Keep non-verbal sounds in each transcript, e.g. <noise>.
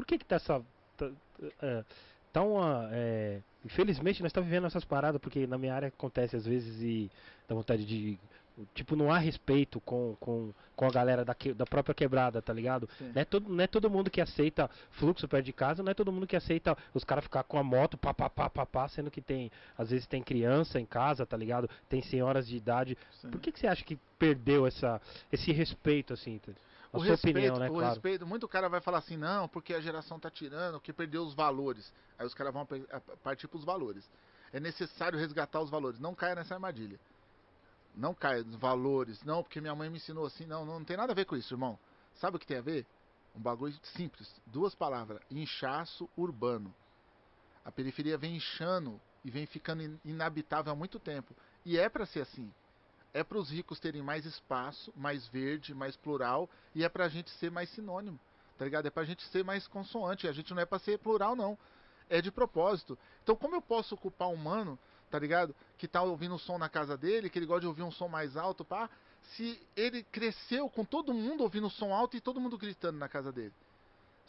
por que que tá essa... Tá, é, tá uma... É, infelizmente nós estamos vivendo essas paradas, porque na minha área acontece às vezes e dá vontade de... Tipo, não há respeito com, com, com a galera da, que, da própria quebrada, tá ligado? Sim. Não é, todo, não é todo mundo que aceita fluxo perto de casa, não é todo mundo que aceita os caras ficar com a moto, pá, pá, pá, pá, pá, sendo que tem, às vezes tem criança em casa, tá ligado? Tem senhoras de idade. Sim. Por que, que você acha que perdeu essa, esse respeito, assim? tá? O sua respeito, opinião, né, o claro. respeito, muito cara vai falar assim, não, porque a geração tá tirando, que perdeu os valores. Aí os caras vão partir pros valores. É necessário resgatar os valores. Não caia nessa armadilha. Não caia nos valores. Não, porque minha mãe me ensinou assim. Não, não, tem nada a ver com isso, irmão. Sabe o que tem a ver? Um bagulho simples. Duas palavras. Inchaço urbano. A periferia vem inchando e vem ficando in- inabitável há muito tempo. E é pra ser assim. É para os ricos terem mais espaço, mais verde, mais plural, e é pra gente ser mais sinônimo, tá ligado? É pra gente ser mais consoante, a gente não é pra ser plural não. É de propósito. Então como eu posso culpar um mano, tá ligado? Que tá ouvindo um som na casa dele, que ele gosta de ouvir um som mais alto, pá, se ele cresceu com todo mundo ouvindo som alto e todo mundo gritando na casa dele.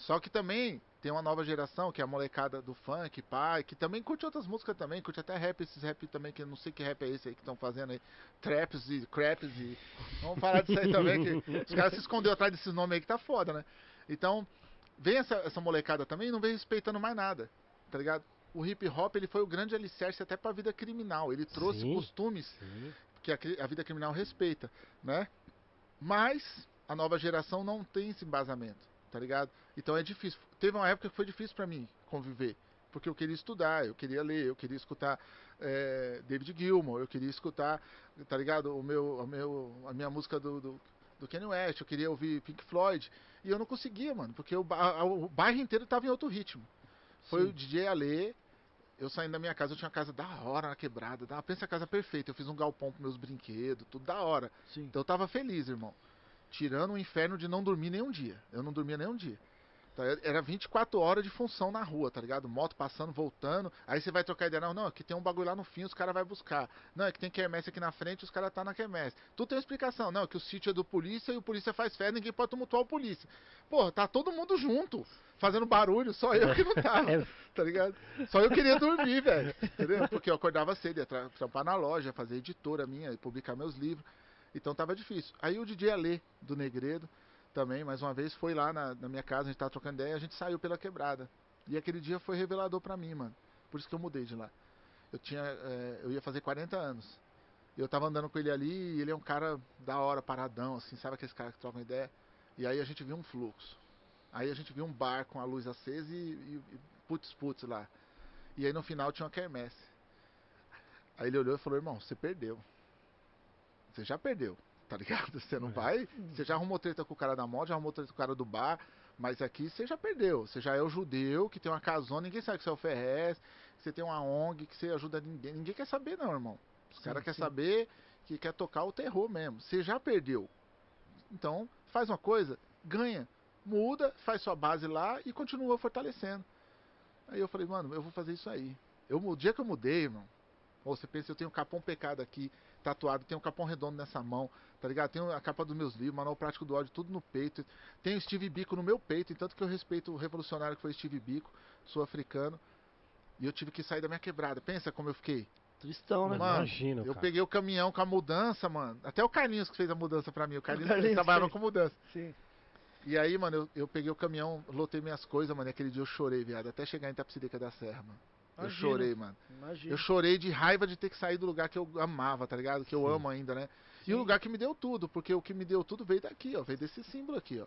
Só que também tem uma nova geração, que é a molecada do funk, pai, que também curte outras músicas também, curte até rap, esses rap também, que eu não sei que rap é esse aí que estão fazendo aí. Traps e craps e. Vamos falar disso aí também, que os caras se esconderam atrás desses nomes aí que tá foda, né? Então, vem essa, essa molecada também e não vem respeitando mais nada, tá ligado? O hip hop ele foi o grande alicerce até pra vida criminal. Ele trouxe Sim. costumes Sim. que a, a vida criminal respeita, né? Mas a nova geração não tem esse embasamento, tá ligado? Então é difícil. Teve uma época que foi difícil pra mim conviver, porque eu queria estudar, eu queria ler, eu queria escutar é, David Gilmour, eu queria escutar, tá ligado? O meu, o meu, a minha música do, do, do Kanye West, eu queria ouvir Pink Floyd e eu não conseguia, mano, porque a- o bairro inteiro tava em outro ritmo. Foi Sim. o DJ Alê, eu saindo da minha casa, eu tinha uma casa da hora na quebrada. Da, pensa a casa perfeita. Eu fiz um galpão pros meus brinquedos, tudo da hora. Sim. Então eu tava feliz, irmão. Tirando o inferno de não dormir nem um dia. Eu não dormia nem um dia. Tá, Era 24 horas de função na rua, tá ligado? Moto passando, voltando. Aí você vai trocar ideia. Não, não, aqui tem um bagulho lá no fim, os caras vão buscar. Não, é que tem quermesse aqui na frente, os caras tá na quermesse. Tudo tem uma explicação. Não, é que o sítio é do polícia e o polícia faz fé, ninguém pode tumultuar o polícia. Porra, tá todo mundo junto, fazendo barulho, só eu que não tava <laughs> É, tá ligado? Só eu queria dormir, velho. Entendeu? Porque eu acordava cedo, ia tra- trampar na loja, fazer editora minha, publicar meus livros. Então tava difícil. Aí o DJ Alê, do Negredo, também, mais uma vez, foi lá na, na minha casa, a gente tava trocando ideia, a gente saiu pela quebrada. E aquele dia foi revelador pra mim, mano. Por isso que eu mudei de lá. Eu tinha. eh, eu ia fazer 40 anos. Eu tava andando com ele ali e ele é um cara da hora, paradão, assim, sabe aqueles caras que trocam ideia? E aí a gente viu um fluxo. Aí a gente viu um bar com a luz acesa e, e, e putz putz lá. E aí no final tinha uma quermesse. Aí ele olhou e falou, irmão, você perdeu. Você já perdeu, tá ligado? Você não É. vai. Você já arrumou treta com o cara da moto, já arrumou treta com o cara do bar, mas aqui você já perdeu. Você já é o judeu que tem uma casona, ninguém sabe que você é o Ferrez, que você tem uma ONG, que você ajuda ninguém. Ninguém quer saber não, irmão. Os caras querem saber que quer tocar o terror mesmo. Você já perdeu. Então, faz uma coisa, ganha, muda, faz sua base lá e continua fortalecendo. Aí eu falei, mano, eu vou fazer isso aí. Eu, o dia que eu mudei, irmão, ou você pensa, eu tenho um capão pecado aqui, tatuado, tenho um capão redondo nessa mão, tá ligado? Tenho a capa dos meus livros, manual prático do ódio, tudo no peito. Tenho Steve Biko no meu peito, tanto que eu respeito o revolucionário que foi Steve Biko, sul-africano. E eu tive que sair da minha quebrada. Pensa como eu fiquei. Tristão, né? Mano, imagino, Eu cara. peguei o caminhão com a mudança, mano. Até o Carlinhos que fez a mudança pra mim. O Carlinhos, Carlinhos trabalhava fez. com mudança. Sim. E aí, mano, eu, eu peguei o caminhão, lotei minhas coisas, mano. E aquele dia eu chorei, viado. Até chegar em Itapecideca da Serra, mano. Eu Imagino. chorei, mano. Imagina. Eu chorei de raiva de ter que sair do lugar que eu amava, tá ligado? Que eu Sim. amo ainda, né? E Sim. o lugar que me deu tudo, porque o que me deu tudo veio daqui, ó. Veio desse símbolo aqui, ó.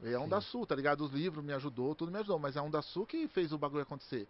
Veio a Onda Sim. Sul, tá ligado? Os livros me ajudou, tudo me ajudou. Mas a Onda Sul que fez o bagulho acontecer.